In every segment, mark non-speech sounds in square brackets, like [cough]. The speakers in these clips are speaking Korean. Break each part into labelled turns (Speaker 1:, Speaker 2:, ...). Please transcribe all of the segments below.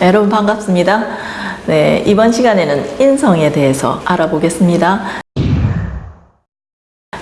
Speaker 1: 여러분 반갑습니다. 네, 이번 시간에는 인성에 대해서 알아보겠습니다.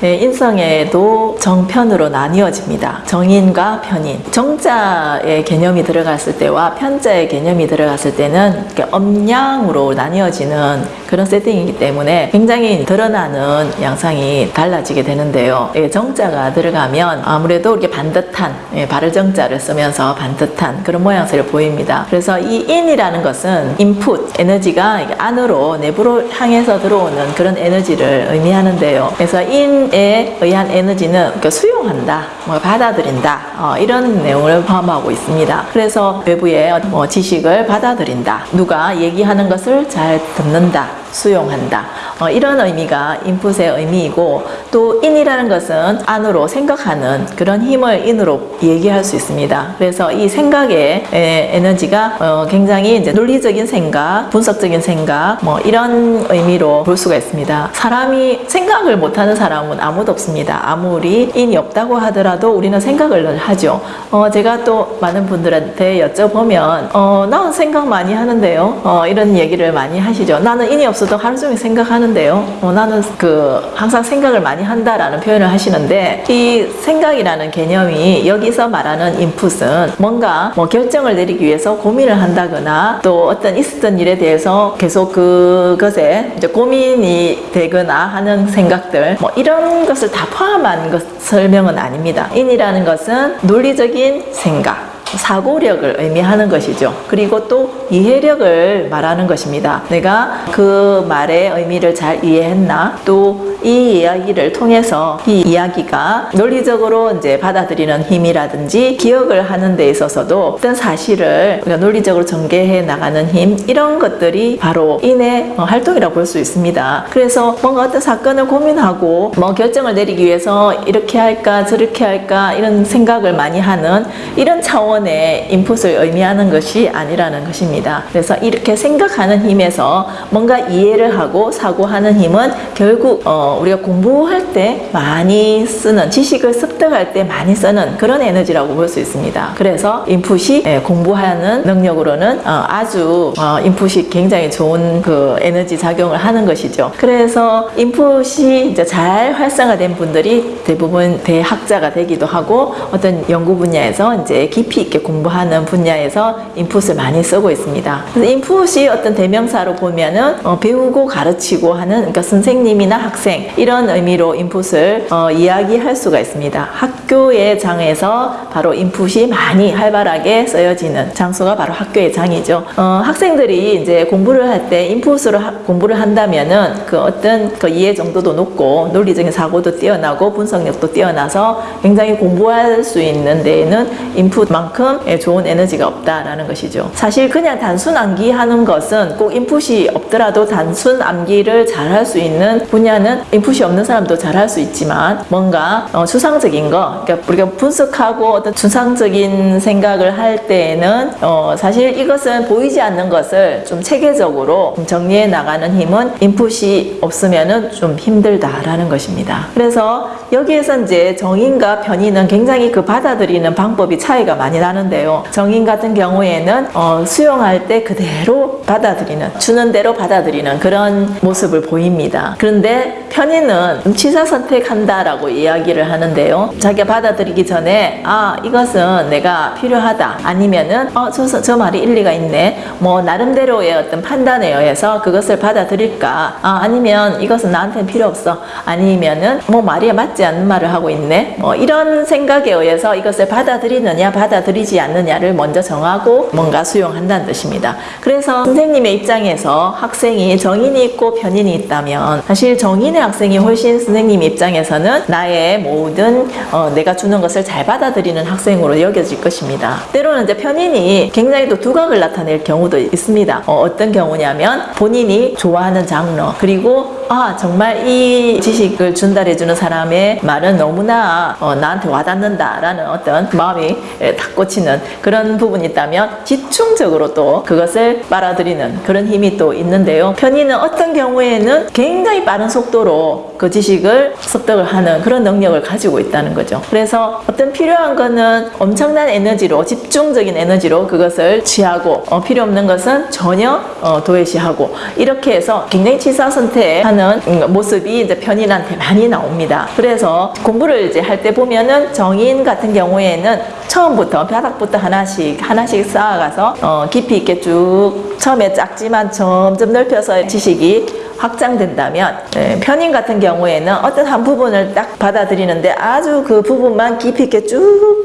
Speaker 1: 네, 인성에도 정편으로 나뉘어집니다. 정인과 편인. 정자의 개념이 들어갔을 때와 편자의 개념이 들어갔을 때는 이렇게 âm 양으로 나뉘어지는 그런 세팅이기 때문에 굉장히 드러나는 양상이 달라지게 되는데요. 예, 정자가 들어가면 아무래도 이렇게 반듯한 예, 발을 정자를 쓰면서 반듯한 그런 모양새를 보입니다. 그래서 이 인이라는 것은 인풋 에너지가 안으로 내부로 향해서 들어오는 그런 에너지를 의미하는데요. 그래서 인에 의한 에너지는 이렇게 수용한다, 뭐 받아들인다 어, 이런 내용을 포함하고 있습니다. 그래서 외부의 뭐 지식을 받아들인다, 누가 얘기하는 것을 잘 듣는다. 수용한다. 어, 이런 의미가 인풋의 의미이고 또 인이라는 것은 안으로 생각하는 그런 힘을 인으로 얘기할 수 있습니다. 그래서 이 생각의 에, 에너지가 어, 굉장히 이제 논리적인 생각, 분석적인 생각 뭐 이런 의미로 볼 수가 있습니다. 사람이 생각을 못하는 사람은 아무도 없습니다. 아무리 인이 없다고 하더라도 우리는 생각을 하죠. 어, 제가 또 많은 분들한테 여쭤보면 어, 나는 생각 많이 하는데요. 어, 이런 얘기를 많이 하시죠. 나는 인이 없어 저도 하루 종일 생각하는데요. 어, 나는 그 항상 생각을 많이 한다라는 표현을 하시는데 이 생각이라는 개념이 여기서 말하는 인풋은 뭔가 뭐 결정을 내리기 위해서 고민을 한다거나 또 어떤 있었던 일에 대해서 계속 그것에 이제 고민이 되거나 하는 생각들 뭐 이런 것을 다 포함한 것 설명은 아닙니다. 인이라는 것은 논리적인 생각 사고력을 의미하는 것이죠. 그리고 또 이해력을 말하는 것입니다. 내가 그 말의 의미를 잘 이해했나? 또 이 이야기를 통해서 이 이야기가 논리적으로 이제 받아들이는 힘이라든지 기억을 하는 데 있어서도 어떤 사실을 우리가 논리적으로 전개해 나가는 힘 이런 것들이 바로 인의 활동이라고 볼 수 있습니다. 그래서 뭔가 어떤 사건을 고민하고 뭐 결정을 내리기 위해서 이렇게 할까 저렇게 할까 이런 생각을 많이 하는 이런 차원 의 인풋을 의미하는 것이 아니라는 것입니다. 그래서 이렇게 생각하는 힘에서 뭔가 이해를 하고 사고하는 힘은 결국 어 우리가 공부할 때 많이 쓰는 지식을 습득할 때 많이 쓰는 그런 에너지라고 볼 수 있습니다. 그래서 인풋이 예, 공부하는 능력으로는 어, 아주 어, 인풋이 굉장히 좋은 그 에너지 작용을 하는 것이죠. 그래서 인풋이 이제 잘 활성화된 분들이 대부분 대학자가 되기도 하고 어떤 연구 분야에서 이제 깊이 있게 공부하는 분야에서 인풋을 많이 쓰고 있습니다. 그래서 인풋이 어떤 대명사로 보면은 어, 배우고 가르치고 하는 그러니까 선생님이나 학생 이런 의미로 인풋을 어, 이야기할 수가 있습니다. 학교의 장에서 바로 인풋이 많이 활발하게 쓰여지는 장소가 바로 학교의 장이죠. 어, 학생들이 이제 공부를 할 때 인풋으로 하, 공부를 한다면은 그 어떤 그 이해 정도도 높고 논리적인 사고도 뛰어나고 분석력도 뛰어나서 굉장히 공부할 수 있는 데에는 인풋만큼 좋은 에너지가 없다라는 것이죠. 사실 그냥 단순 암기하는 것은 꼭 인풋이 없더라도 단순 암기를 잘할 수 있는 분야는 인풋이 없는 사람도 잘할 수 있지만 뭔가 어, 추상적인 거 그러니까 우리가 분석하고 어떤 추상적인 생각을 할 때에는 어, 사실 이것은 보이지 않는 것을 좀 체계적으로 정리해 나가는 힘은 인풋이 없으면은 좀 힘들다라는 것입니다. 그래서 여기에서 이제 정인과 편인은 굉장히 그 받아들이는 방법이 차이가 많이 나 는데요. 정인 같은 경우에는 어, 수용할 때 그대로 받아들이는 주는 대로 받아들이는 그런 모습을 보입니다. 그런데 편 편의는 취사 선택한다라고 이야기를 하는데요. 자기가 받아들이기 전에 아 이것은 내가 필요하다 아니면은 어, 저, 저 말이 일리가 있네 뭐 나름대로의 어떤 판단에 의해서 그것을 받아들일까 아, 아니면 이것은 나한테는 필요 없어 아니면은 뭐 말이 맞지 않는 말을 하고 있네 뭐 이런 생각에 의해서 이것을 받아들이느냐 받아들이 지 않느냐를 먼저 정하고 뭔가 수용한다는 뜻입니다. 그래서 선생님의 입장에서 학생이 정인이 있고 편인이 있다면 사실 정인의 학생 학생이 훨씬 선생님 입장에서는 나의 모든 어, 내가 주는 것을 잘 받아들이는 학생으로 여겨질 것입니다. 때로는 이제 편인이 굉장히 또 두각을 나타낼 경우도 있습니다. 어, 떤 경우냐면 본인이 좋아하는 장르 그리고 아 정말 이 지식을 전달해주는 사람의 말은 너무나 어, 나한테 와닿는다 라는 어떤 마음이 탁 꽂히는 그런 부분이 있다면 집중적으로 또 그것을 빨아들이는 그런 힘이 또 있는데요. 편의는 어떤 경우에는 굉장히 빠른 속도로 그 지식을 습득을 하는 그런 능력을 가지고 있다는 거죠. 그래서 어떤 필요한 거는 엄청난 에너지로 집중적인 에너지로 그것을 취하고 어, 필요 없는 것은 전혀 어, 도외시하고 이렇게 해서 굉장히 치사선택하는 음, 모습이 이제 편인한테 많이 나옵니다. 그래서 공부를 이제 할 때 보면은 정인 같은 경우에는 처음부터 바닥부터 하나씩 하나씩 쌓아가서 어, 깊이 있게 쭉 처음에 작지만 점점 넓혀서 지식이 확장된다면 예, 편인 같은 경우에는 어떤 한 부분을 딱 받아들이는데 아주 그 부분만 깊이 있게 쭉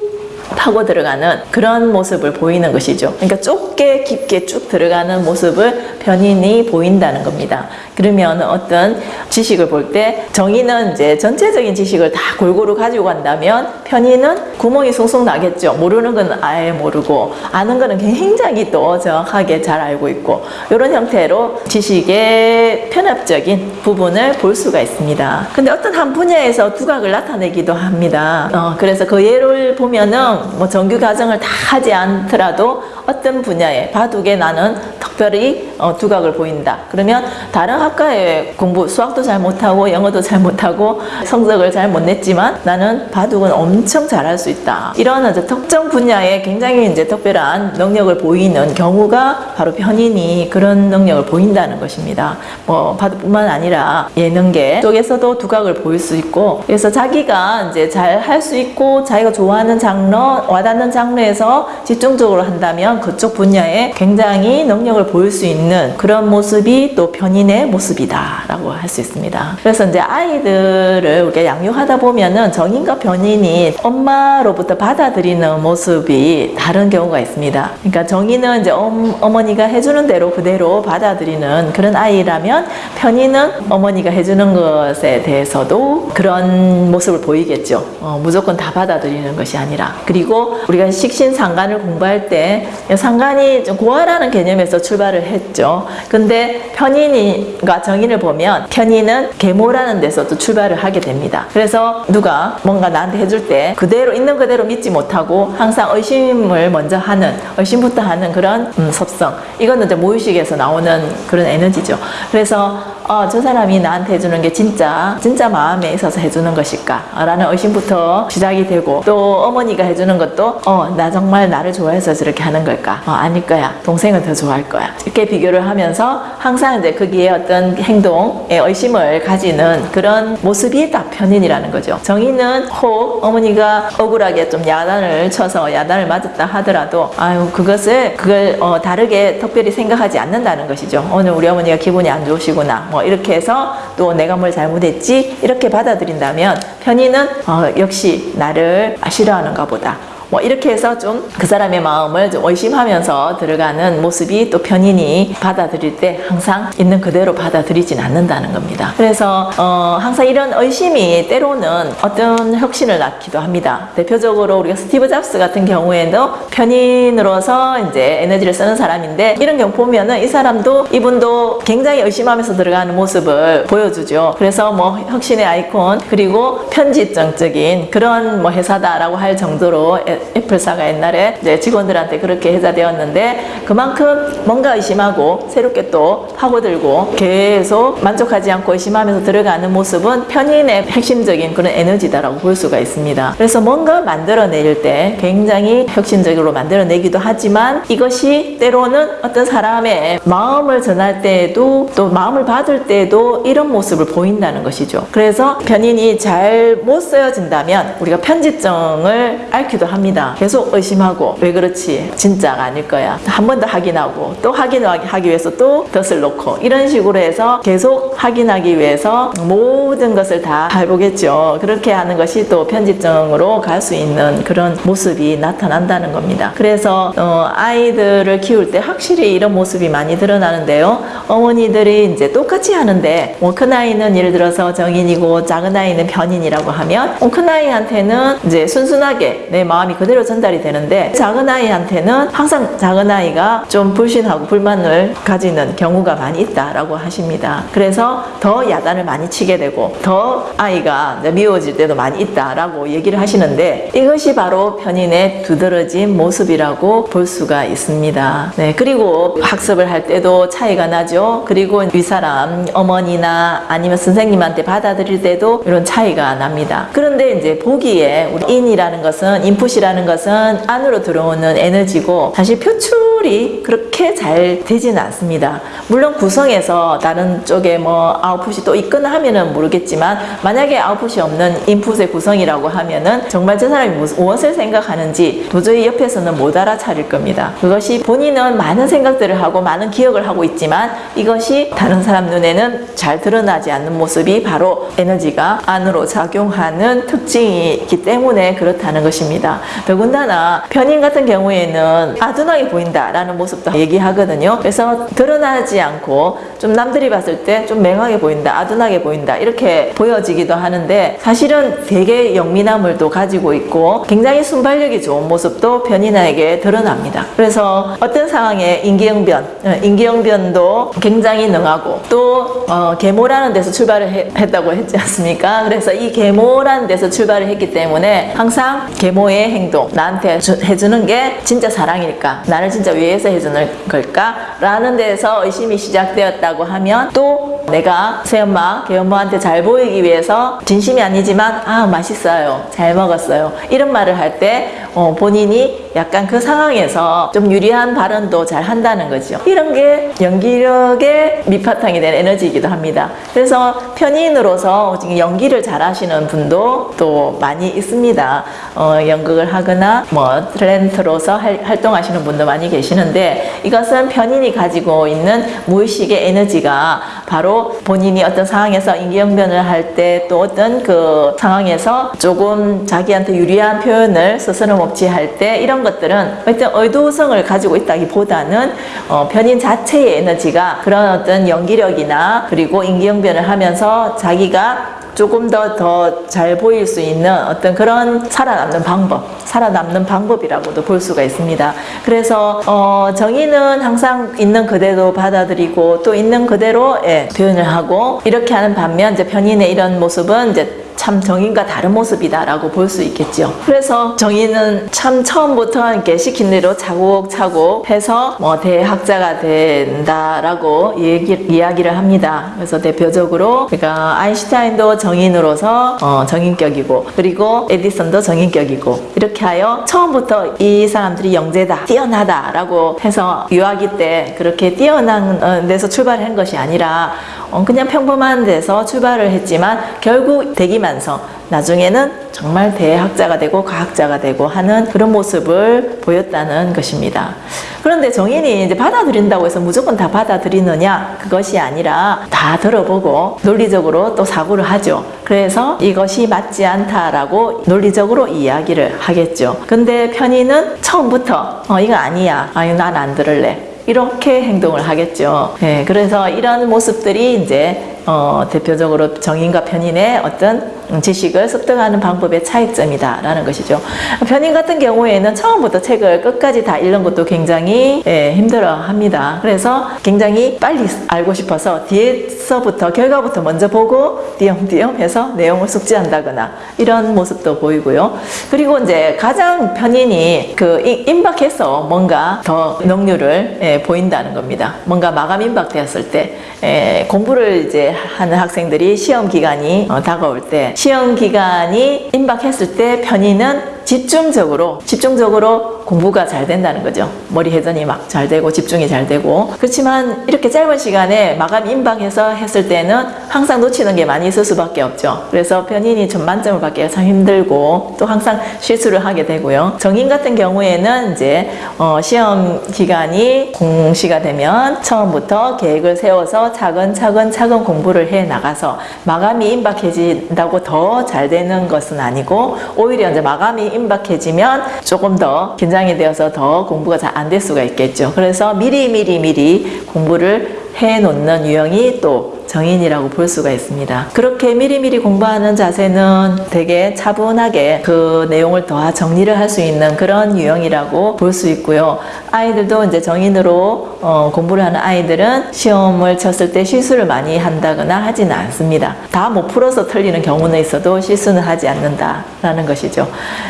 Speaker 1: 파고 들어가는 그런 모습을 보이는 것이죠. 그러니까 좁게 깊게 쭉 들어가는 모습을 편인이 보인다는 겁니다. 그러면 어떤 지식을 볼 때 정의는 이제 전체적인 지식을 다 골고루 가지고 간다면 편인은 구멍이 숭숭 나겠죠. 모르는 건 아예 모르고 아는 거는 굉장히 또 정확하게 잘 알고 있고 이런 형태로 지식의 편협적인 부분을 볼 수가 있습니다. 근데 어떤 한 분야에서 두각을 나타내기도 합니다. 어, 그래서 그 예를 보면은 뭐 정규 과정을 다 하지 않더라도 어떤 분야에 바둑에 나는 특별히 어, 두각을 보인다. 그러면 다른 학과에 공부 수학도 잘 못하고 영어도 잘 못하고 성적을 잘 못 냈지만 나는 바둑은 엄청 잘할 수 있다. 이런 이제 특정 분야에 굉장히 이제 특별한 능력을 보이는 경우가 바로 편인이 그런 능력을 보인다는 것입니다. 뭐 바둑뿐만 아니라 예능계 쪽에서도 두각을 보일 수 있고 그래서 자기가 이제 잘 할 수 있고 자기가 좋아하는 장르 와닿는 장르에서 집중적으로 한다면 그쪽 분야에 굉장히 능력을 보일 수 있는 그런 모습이 또 편인의 모습이다라고 할 수 있습니다. 그래서 이제 아이들을 우리가 양육하다 보면은 정인과 편인이 엄마로부터 받아들이는 모습이 다른 경우가 있습니다. 그러니까 정인은 이제 엄, 어머니가 해주는 대로 그대로 받아들이는 그런 아이라면 편인은 어머니가 해주는 것에 대해서도 그런 모습을 보이겠죠. 어, 무조건 다 받아들이는 것이 아니라 그리고 우리가 식신상관을 공부할 때 상관이 좀 고아라는 개념에서 출발을 했죠. 근데 편인과 정인을 보면 편인은 계모라는 데서도 출발을 하게 됩니다. 그래서 누가 뭔가 나한테 해줄 때 그대로 있는 그대로 믿지 못하고 항상 의심을 먼저 하는 의심부터 하는 그런 음, 섭성. 이거는 이제 무의식에서 나오는 그런 에너지죠. 그래서 어, 저 사람이 나한테 해주는 게 진짜 진짜 마음에 있어서 해주는 것일까? 라는 의심부터 시작이 되고 또 어머니가 해주는 것도 어, 나 정말 나를 좋아해서 저렇게 하는 걸까? 어, 아닐 거야. 동생은 더 좋아할 거야. 이렇게 비교를 하면서 항상 이제 거기에 어떤 행동에 의심을 가지는 그런 모습이 딱 편인이라는 거죠. 정의는 혹 어머니가 억울하게 좀 야단을 쳐서 야단을 맞았다 하더라도 아유 그것을 그걸 어, 다르게 특별히 생각하지 않는다는 것이죠. 오늘 우리 어머니가 기분이 안 좋으시구나. 뭐 이렇게 해서 또 내가 뭘 잘못했지? 이렇게 받아들인다면 편인은 어, 역시 나를 싫어하는가 보다 뭐 이렇게 해서 좀 그 사람의 마음을 좀 의심하면서 들어가는 모습이 또 편인이 받아들일 때 항상 있는 그대로 받아들이진 않는다는 겁니다. 그래서 어, 항상 이런 의심이 때로는 어떤 혁신을 낳기도 합니다. 대표적으로 우리가 스티브 잡스 같은 경우에도 편인으로서 이제 에너지를 쓰는 사람인데 이런 경우 보면은 이 사람도 이분도 굉장히 의심하면서 들어가는 모습을 보여주죠. 그래서 뭐 혁신의 아이콘 그리고 편집정적인 그런 뭐 회사다라고 할 정도로 애- 애플사가 옛날에 이제 직원들한테 그렇게 회자되었는데 그만큼 뭔가 의심하고 새롭게 또 파고들고 계속 만족하지 않고 의심하면서 들어가는 모습은 편인의 핵심적인 그런 에너지다라고 볼 수가 있습니다. 그래서 뭔가 만들어낼 때 굉장히 혁신적으로 만들어내기도 하지만 이것이 때로는 어떤 사람의 마음을 전할 때에도 또 마음을 받을 때에도 이런 모습을 보인다는 것이죠. 그래서 편인이 잘 못 쓰여진다면 우리가 편집정을 앓기도 합니다. 계속 의심하고 왜 그렇지? 진짜가 아닐 거야. 한 번 더 확인하고 또 확인하기 위해서 또 덫을 놓고 이런 식으로 해서 계속 확인하기 위해서 모든 것을 다 해보겠죠. 그렇게 하는 것이 또 편집정으로 갈 수 있는 그런 모습이 나타난다는 겁니다. 그래서 어, 아이들을 키울 때 확실히 이런 모습이 많이 드러나는데요. 어머니들이 이제 똑같이 하는데 뭐 큰 아이는 예를 들어서 정인이고 작은 아이는 편인이라고 하면 어, 큰 아이한테는 이제 순순하게 내 마음이 그대로 전달이 되는데 작은 아이한테는 항상 작은 아이가 좀 불신하고 불만을 가지는 경우가 많이 있다라고 하십니다. 그래서 더 야단을 많이 치게 되고 더 아이가 미워질 때도 많이 있다라고 얘기를 하시는데 이것이 바로 편인의 두드러진 모습이라고 볼 수가 있습니다. 네, 그리고 학습을 할 때도 차이가 나죠. 그리고 윗사람 어머니나 아니면 선생님한테 받아들일 때도 이런 차이가 납니다. 그런데 이제 보기에 우리 인이라는 것은 인풋이라는 것은 안으로 들어오는 에너지고 사실 표출이 그렇게 잘 되지는 않습니다. 물론 구성에서 다른 쪽에 뭐 아웃풋이 또 있거나 하면은 모르겠지만 만약에 아웃풋이 없는 인풋의 구성이라고 하면은 정말 저 사람이 무엇을 생각하는지 도저히 옆에서는 못 알아차릴 겁니다. 그것이 본인은 많은 생각들을 하고 많은 기억을 하고 있지만 이것이 다른 사람 눈에는 잘 드러나지 않는 모습이 바로 에너지가 안으로 작용하는 특징이기 때문에 그렇다는 것입니다. 더군다나 편인 같은 경우에는 아둔하게 보인다라는 모습도 얘기 하거든요. 그래서 드러나지 않고 좀 남들이 봤을 때 좀 맹하게 보인다, 아둔하게 보인다 이렇게 보여지기도 하는데 사실은 되게 영민함을 또 가지고 있고 굉장히 순발력이 좋은 모습도 편인에게 드러납니다. 그래서 어떤 상황에 인기응변, 어, 인기응변도 굉장히 능하고 또 어, 계모라는 데서 출발을 해- 했다고 했지 않습니까? 그래서 이 계모라는 데서 출발을 했기 때문에 항상 계모의 행동 나한테 주- 해주는 게 진짜 사랑일까? 나를 진짜 위해서 해주는 걸까? 라는 데서 의심이 시작되었다고 하면 또 내가 새엄마, 개엄마한테 잘 보이기 위해서 진심이 아니지만 아 맛있어요, 잘 먹었어요 이런 말을 할 때 어, 본인이 약간 그 상황에서 좀 유리한 발언도 잘 한다는 거죠. 이런 게 연기력의 밑바탕이 된 에너지이기도 합니다. 그래서 편인으로서 연기를 잘 하시는 분도 또 많이 있습니다. 어, 연극을 하거나 뭐 탤런트로서 할- 활동하시는 분도 많이 계시는데 이것은 편인이 가지고 있는 무의식의 에너지가 바로 본인이 어떤 상황에서 인기응변을 할 때 또 어떤 그 상황에서 조금 자기한테 유리한 표현을 스스럼 없이 할 때 이런 것들은 어떤 의도성을 가지고 있다기보다는 어, 편인 자체의 에너지가 그런 어떤 연기력이나 그리고 인기응변을 하면서 자기가 조금 더 더 잘 보일 수 있는 어떤 그런 살아남는 방법, 살아남는 방법이라고도 볼 수가 있습니다. 그래서 어, 정의는 항상 있는 그대로 받아들이고 또 있는 그대로 예, 표현을 하고 이렇게 하는 반면 이제 편인의 이런 모습은 이제 참 정인과 다른 모습이다라고 볼 수 있겠죠. 그래서 정인은 참 처음부터 이렇게 시킨 대로 차곡차곡 해서 뭐 대학자가 된다라고 얘기, 이야기를 합니다. 그래서 대표적으로 그러니까 아인슈타인도 정인으로서 어, 정인격이고 그리고 에디슨도 정인격이고 이렇게 하여 처음부터 이 사람들이 영재다, 뛰어나다라고 해서 유아기 때 그렇게 뛰어난 어, 데서 출발한 것이 아니라 어, 그냥 평범한 데서 출발을 했지만 결국 대기만성 나중에는 정말 대학자가 되고 과학자가 되고 하는 그런 모습을 보였다는 것입니다. 그런데 정인이 이제 받아들인다고 해서 무조건 다 받아들이느냐 그것이 아니라 다 들어보고 논리적으로 또 사고를 하죠. 그래서 이것이 맞지 않다라고 논리적으로 이야기를 하겠죠. 근데 편의는 처음부터 어 이거 아니야. 아유 난 안 들을래. 이렇게 행동을 하겠죠. 네, 그래서 이런 모습들이 이제 어, 대표적으로 정인과 편인의 어떤 지식을 습득하는 방법의 차이점이다 라는 것이죠. 편인 같은 경우에는 처음부터 책을 끝까지 다 읽는 것도 굉장히 예, 힘들어 합니다. 그래서 굉장히 빨리 알고 싶어서 뒤에서부터 결과부터 먼저 보고 띄엄띄엄 해서 내용을 숙지한다거나 이런 모습도 보이고요. 그리고 이제 가장 편인이 그 이- 임박해서 뭔가 더 능률을 예, 보인다는 겁니다. 뭔가 마감 임박되었을 때 예, 공부를 이제 하는 학생들이 시험 기간이 어, 다가올 때 시험 기간이 임박했을 때 편의는 집중적으로 집중적으로 공부가 잘 된다는 거죠. 머리 회전이 막 잘 되고 집중이 잘 되고 그렇지만 이렇게 짧은 시간에 마감 임박해서 했을 때는 항상 놓치는 게 많이 있을 수밖에 없죠. 그래서 편인이 전만점을 받기가 참 힘들고 또 항상 실수를 하게 되고요. 정인 같은 경우에는 이제 어, 시험 기간이 공시가 되면 처음부터 계획을 세워서 차근차근 차근 공부를 해 나가서 마감이 임박해진다고 더 잘 되는 것은 아니고 오히려 이제 마감이 임박해지면 조금 더 긴장이 되어서 더 공부가 잘 안 될 수가 있겠죠. 그래서 미리 미리 미리 공부를 해 놓는 유형이 또 정인이라고 볼 수가 있습니다. 그렇게 미리미리 공부하는 자세는 되게 차분하게 그 내용을 더 정리를 할 수 있는 그런 유형이라고 볼 수 있고요. 아이들도 이제 정인으로 어, 공부를 하는 아이들은 시험을 쳤을 때 실수를 많이 한다거나 하지는 않습니다. 다 못 풀어서 틀리는 경우는 있어도 실수는 하지 않는다라는 것이죠.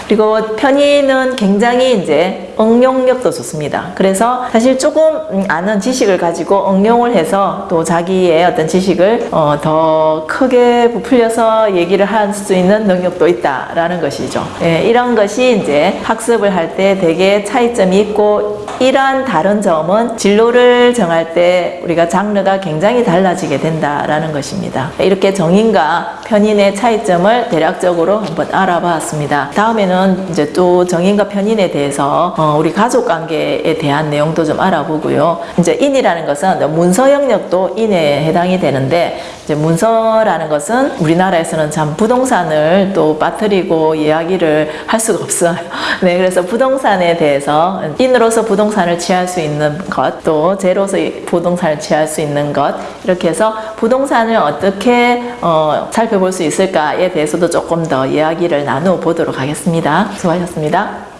Speaker 1: 그리고 편의는 굉장히 이제 응용력도 좋습니다. 그래서 사실 조금 음, 아는 지식을 가지고 응용을 해서 또 자기의 어떤 지식 을 어, 더 크게 부풀려서 얘기를 할 수 있는 능력도 있다라는 것이죠. 예, 이런 것이 이제 학습을 할 때 되게 차이점이 있고 이러한 다른 점은 진로를 정할 때 우리가 장르가 굉장히 달라지게 된다라는 것입니다. 이렇게 정인과 편인의 차이점을 대략적으로 한번 알아봤습니다. 다음에는 이제 또 정인과 편인에 대해서 어, 우리 가족 관계에 대한 내용도 좀 알아보고요. 이제 인이라는 것은 문서 영역도 인에 해당이 되는 데 이제 문서라는 것은 우리나라에서는 참 부동산을 또 빠뜨리고 이야기를 할 수가 없어요. [laughs] 네, 그래서 부동산에 대해서 인으로서 부동산을 취할 수 있는 것, 또 제로서 부동산을 취할 수 있는 것 이렇게 해서 부동산을 어떻게 어, 살펴볼 수 있을까에 대해서도 조금 더 이야기를 나누어 보도록 하겠습니다. 수고하셨습니다.